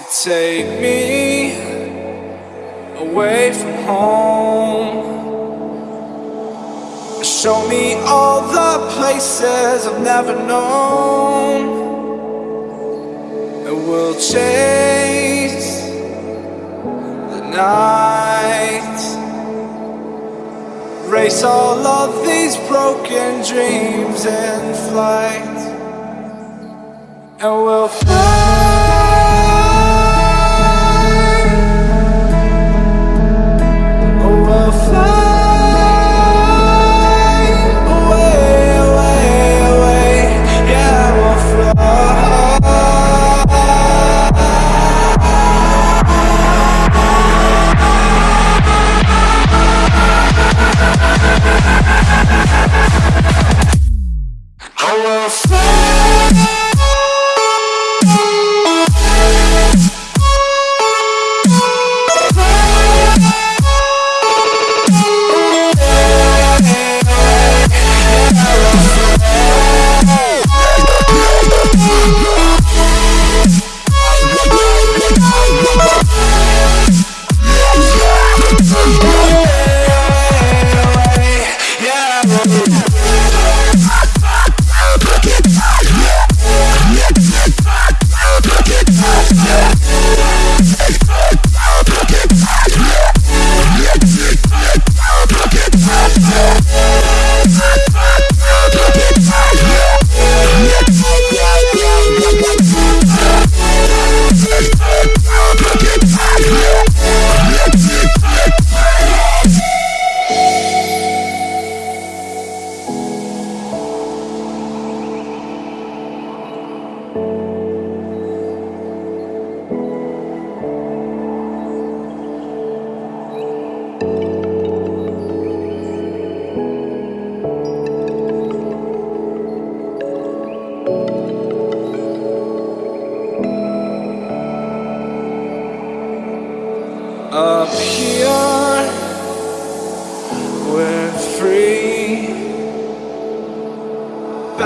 Take me away from home. Show me all the places I've never known. And we'll chase the night. Race all of these broken dreams in flight. And we'll fly.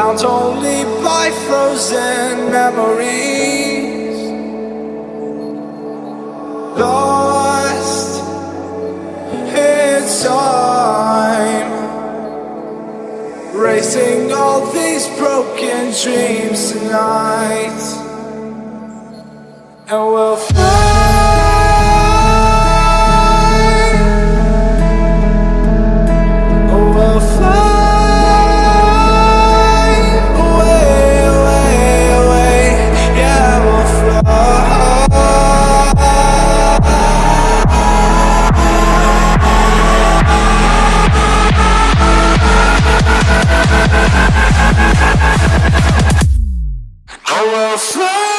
Bound only by frozen memories. Lost in time. Racing all these broken dreams tonight. And we'll fly. this.